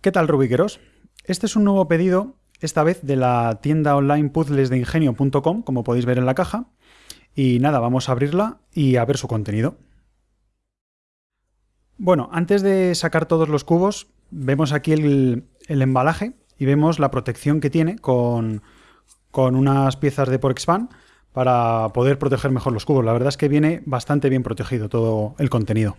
¿Qué tal Rubiqueros? Este es un nuevo pedido, esta vez de la tienda online puzzlesdeingenio.com, como podéis ver en la caja. Y nada, vamos a abrirla y a ver su contenido. Bueno, antes de sacar todos los cubos, vemos aquí el, embalaje y vemos la protección que tiene con, con unas piezas de Porexpan para poder proteger mejor los cubos. La verdad es que viene bastante bien protegido todo el contenido.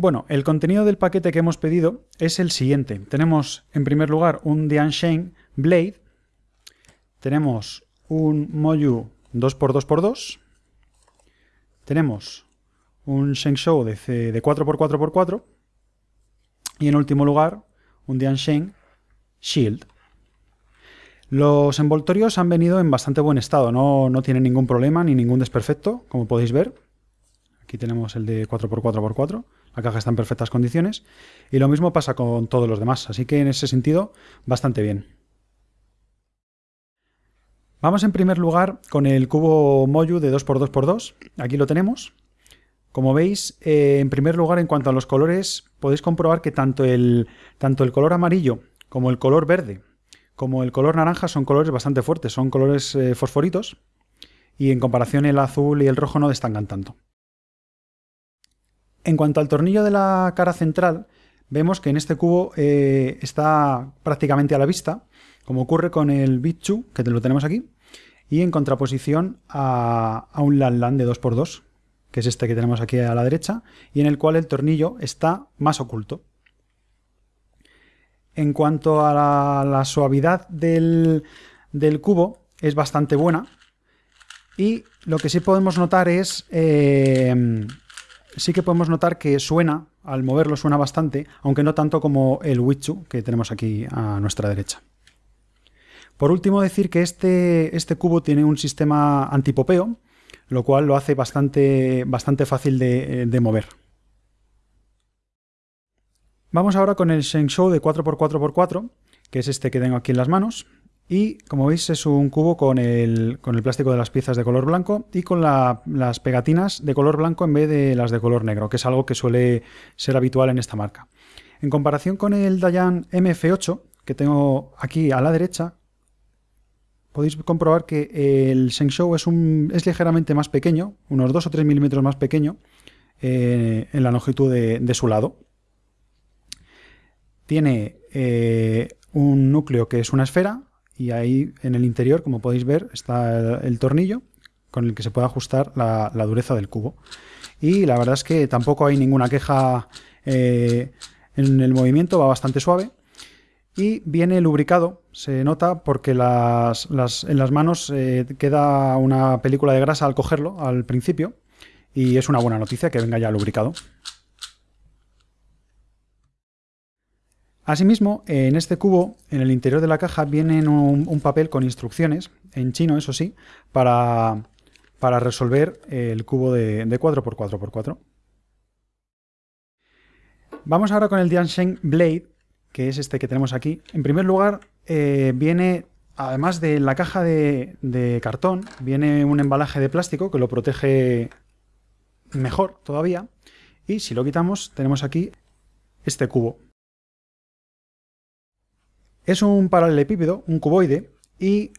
Bueno, el contenido del paquete que hemos pedido es el siguiente. Tenemos en primer lugar un Diansheng Blade, tenemos un Moyu 2x2x2, tenemos un Shengshou de, de 4x4x4 y en último lugar un Diansheng Shield. Los envoltorios han venido en bastante buen estado, no, no tienen ningún problema ni ningún desperfecto, como podéis ver. Aquí tenemos el de 4x4x4. La caja está en perfectas condiciones. Y lo mismo pasa con todos los demás. Así que en ese sentido, bastante bien. Vamos en primer lugar con el cubo Moyu de 2x2x2. Aquí lo tenemos. Como veis, eh, en primer lugar, en cuanto a los colores, podéis comprobar que tanto el, tanto el color amarillo como el color verde, como el color naranja son colores bastante fuertes, son colores eh, fosforitos. Y en comparación el azul y el rojo no destacan tanto. En cuanto al tornillo de la cara central, vemos que en este cubo eh, está prácticamente a la vista, como ocurre con el Bichu, que lo tenemos aquí, y en contraposición a, un Lan de 2x2, que es este que tenemos aquí a la derecha, y en el cual el tornillo está más oculto. En cuanto a la, suavidad del, cubo, es bastante buena, y lo que sí podemos notar es eh, sí que podemos notar que suena, al moverlo suena bastante, aunque no tanto como el Wichu que tenemos aquí a nuestra derecha. Por último decir que este, este cubo tiene un sistema antipopeo, lo cual lo hace bastante, bastante fácil de, de mover. Vamos ahora con el Shengshou de 4x4x4, que es este que tengo aquí en las manos. Y como veis es un cubo con el, plástico de las piezas de color blanco y con las pegatinas de color blanco en vez de las de color negro, que es algo que suele ser habitual en esta marca. En comparación con el Dayan MF8, que tengo aquí a la derecha, podéis comprobar que el Shengshou es, es ligeramente más pequeño, unos 2 o 3 milímetros más pequeño eh, en la longitud de, su lado. Tiene eh, un núcleo que es una esfera, y ahí en el interior, como podéis ver, está el, tornillo con el que se puede ajustar la, dureza del cubo. Y la verdad es que tampoco hay ninguna queja eh, en el movimiento, va bastante suave. Y viene lubricado, se nota porque las, en las manos eh, queda una película de grasa al cogerlo al principio. Y es una buena noticia que venga ya lubricado. Asimismo, en este cubo, en el interior de la caja, viene un, papel con instrucciones, en chino eso sí, para, resolver el cubo de, 4x4x4. Vamos ahora con el Diansheng Blade, que es este que tenemos aquí. En primer lugar, eh, viene, además de la caja de, de cartón, viene un embalaje de plástico que lo protege mejor todavía. Y si lo quitamos, tenemos aquí este cubo. Es un paralelepípedo, un cuboide, y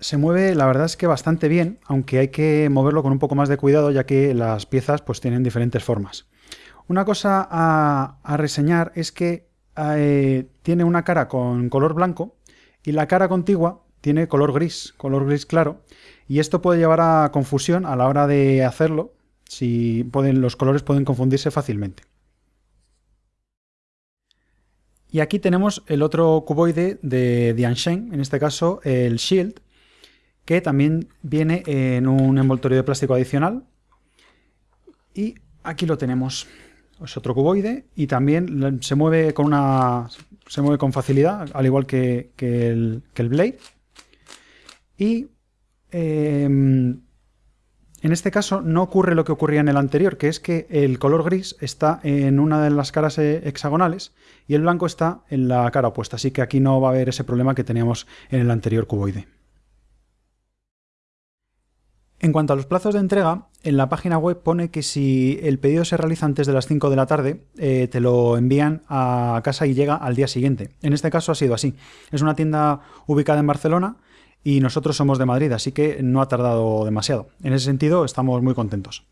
se mueve la verdad es que bastante bien, aunque hay que moverlo con un poco más de cuidado ya que las piezas pues tienen diferentes formas. Una cosa a, reseñar es que eh, tiene una cara con color blanco y la cara contigua tiene color gris, color gris claro, y esto puede llevar a confusión a la hora de hacerlo, si los colores pueden confundirse fácilmente. Y aquí tenemos el otro cuboide de Diansheng, en este caso el Shield, que también viene en un envoltorio de plástico adicional. Y aquí lo tenemos. Es otro cuboide y también se mueve con una se mueve con facilidad, al igual que, el, Blade. Y em, en este caso no ocurre lo que ocurría en el anterior, que es que el color gris está en una de las caras eh, hexagonales y el blanco está en la cara opuesta, así que aquí no va a haber ese problema que teníamos en el anterior cuboide. En cuanto a los plazos de entrega, en la página web pone que si el pedido se realiza antes de las 5 de la tarde, eh, te lo envían a casa y llega al día siguiente. En este caso ha sido así. Es una tienda ubicada en Barcelona y nosotros somos de Madrid, así que no ha tardado demasiado. En ese sentido, estamos muy contentos.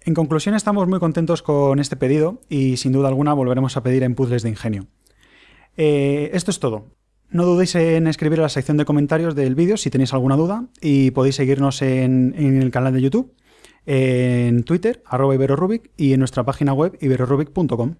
En conclusión, estamos muy contentos con este pedido y sin duda alguna volveremos a pedir en puzzles de ingenio. Eh, esto es todo. No dudéis en escribir a la sección de comentarios del vídeo si tenéis alguna duda y podéis seguirnos en, el canal de YouTube, en Twitter, arroba iberorubik y en nuestra página web iberorubik.com.